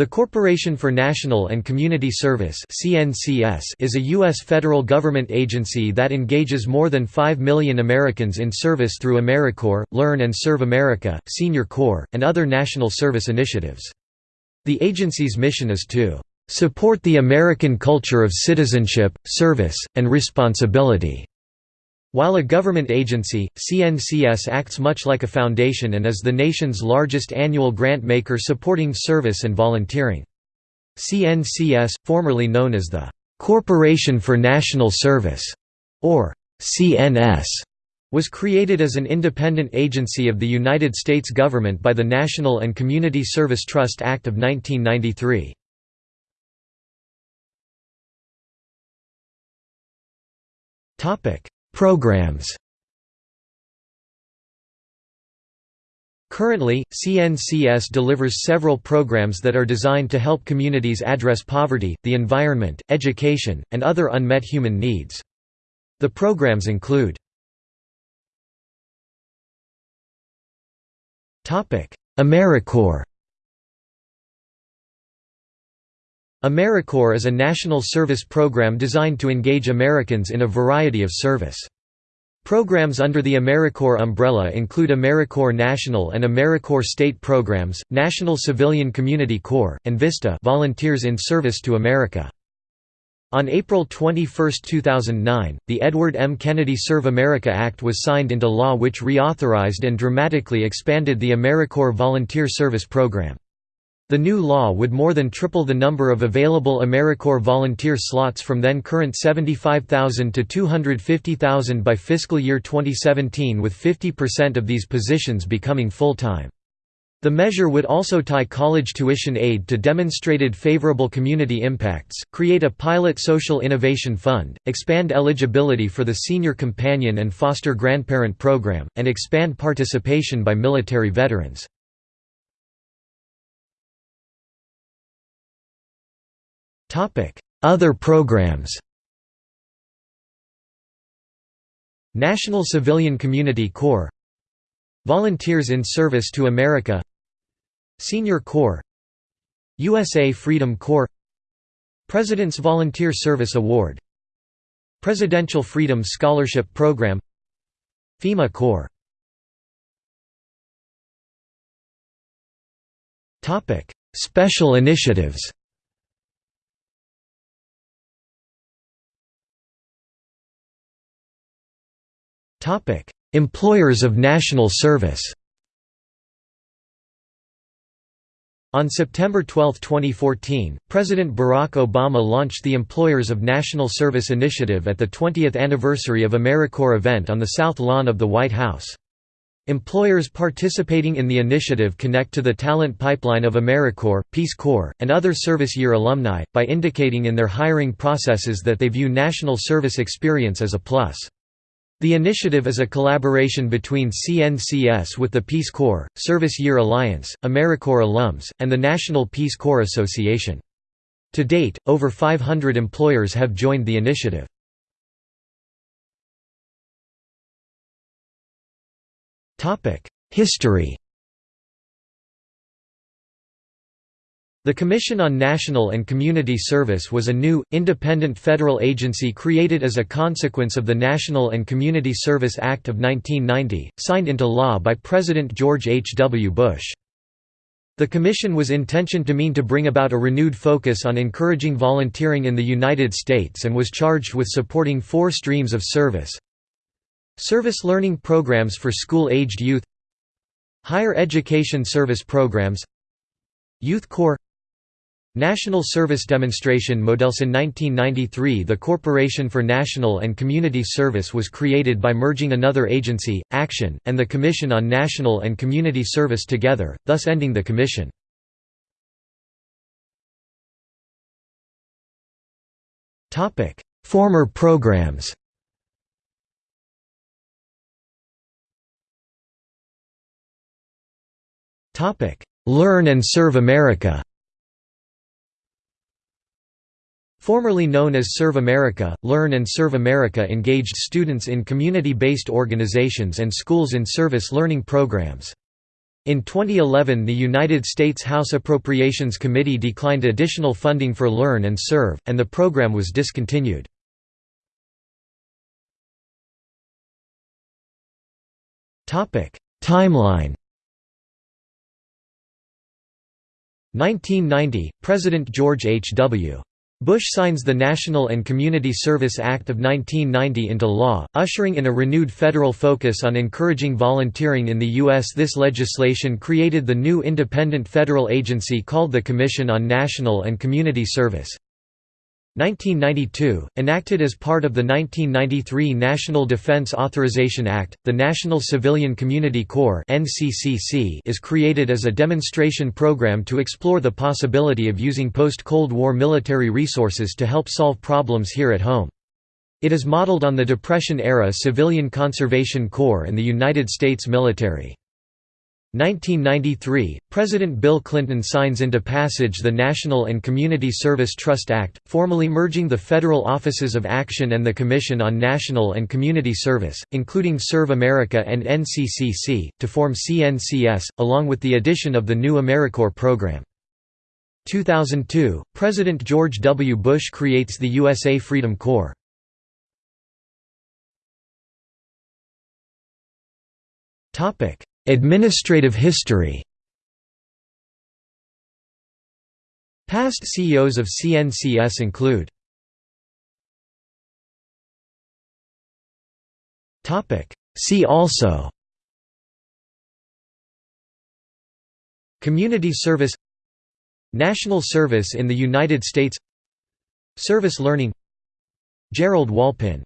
The Corporation for National and Community Service is a U.S. federal government agency that engages more than 5 million Americans in service through AmeriCorps, Learn and Serve America, Senior Corps, and other national service initiatives. The agency's mission is to "...support the American culture of citizenship, service, and responsibility." While a government agency, CNCS acts much like a foundation and is the nation's largest annual grant maker supporting service and volunteering. CNCS, formerly known as the Corporation for National Service, or CNS, was created as an independent agency of the United States government by the National and Community Service Trust Act of 1993. Topic: Programs Currently, CNCS delivers several programs that are designed to help communities address poverty, the environment, education, and other unmet human needs. The programs include AmeriCorps AmeriCorps is a national service program designed to engage Americans in a variety of service. Programs under the AmeriCorps umbrella include AmeriCorps National and AmeriCorps State Programs, National Civilian Community Corps, and VISTA Volunteers in Service to America. On April 21, 2009, the Edward M. Kennedy Serve America Act was signed into law which reauthorized and dramatically expanded the AmeriCorps Volunteer Service Program. The new law would more than triple the number of available AmeriCorps volunteer slots from then current 75,000 to 250,000 by fiscal year 2017 with 50% of these positions becoming full-time. The measure would also tie college tuition aid to demonstrated favorable community impacts, create a pilot social innovation fund, expand eligibility for the senior companion and foster grandparent program, and expand participation by military veterans. Other programs National Civilian Community Corps Volunteers in Service to America Senior Corps USA Freedom Corps President's Volunteer Service Award Presidential Freedom Scholarship Program FEMA Corps Special initiatives Topic: Employers of national service. On September 12, 2014, President Barack Obama launched the Employers of National Service Initiative at the 20th anniversary of AmeriCorps event on the South Lawn of the White House. Employers participating in the initiative connect to the talent pipeline of AmeriCorps, Peace Corps, and other service year alumni, by indicating in their hiring processes that they view national service experience as a plus. The initiative is a collaboration between CNCS with the Peace Corps, Service Year Alliance, AmeriCorps alums, and the National Peace Corps Association. To date, over 500 employers have joined the initiative. History The Commission on National and Community Service was a new, independent federal agency created as a consequence of the National and Community Service Act of 1990, signed into law by President George H. W. Bush. The commission was intentioned to mean to bring about a renewed focus on encouraging volunteering in the United States and was charged with supporting four streams of service. Service learning programs for school-aged youth Higher education service programs Youth Corps National Service Demonstration Models In 1993 the Corporation for National and Community Service was created by merging another agency, Action, and the Commission on National and Community Service together, thus ending the commission. Former programs Learn and Serve America Formerly known as Serve America, Learn and Serve America engaged students in community-based organizations and schools in service learning programs. In 2011 the United States House Appropriations Committee declined additional funding for Learn and Serve, and the program was discontinued. Timeline 1990, President George H. W. Bush signs the National and Community Service Act of 1990 into law, ushering in a renewed federal focus on encouraging volunteering in the U.S. This legislation created the new independent federal agency called the Commission on National and Community Service. 1992, enacted as part of the 1993 National Defense Authorization Act, the National Civilian Community Corps is created as a demonstration program to explore the possibility of using post-Cold War military resources to help solve problems here at home. It is modeled on the Depression-era Civilian Conservation Corps and the United States military. 1993, President Bill Clinton signs into passage the National and Community Service Trust Act, formally merging the federal offices of Action and the Commission on National and Community Service, including Serve America and NCCC, to form CNCS, along with the addition of the new AmeriCorps program. 2002, President George W. Bush creates the USA Freedom Corps. Topic Administrative history. Past CEOs of CNCS include See also Community service National service in the United States Service learning Gerald Walpin